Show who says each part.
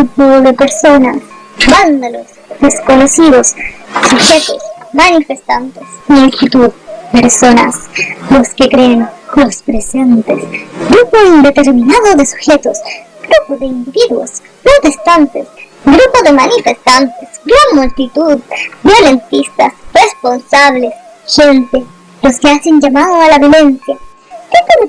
Speaker 1: grupo de personas, vándalos, desconocidos, sujetos, manifestantes, multitud, personas, los que creen, los presentes, grupo indeterminado de sujetos, grupo de individuos, protestantes, grupo de manifestantes, gran multitud, violentistas, responsables, gente, los que hacen llamado a la violencia,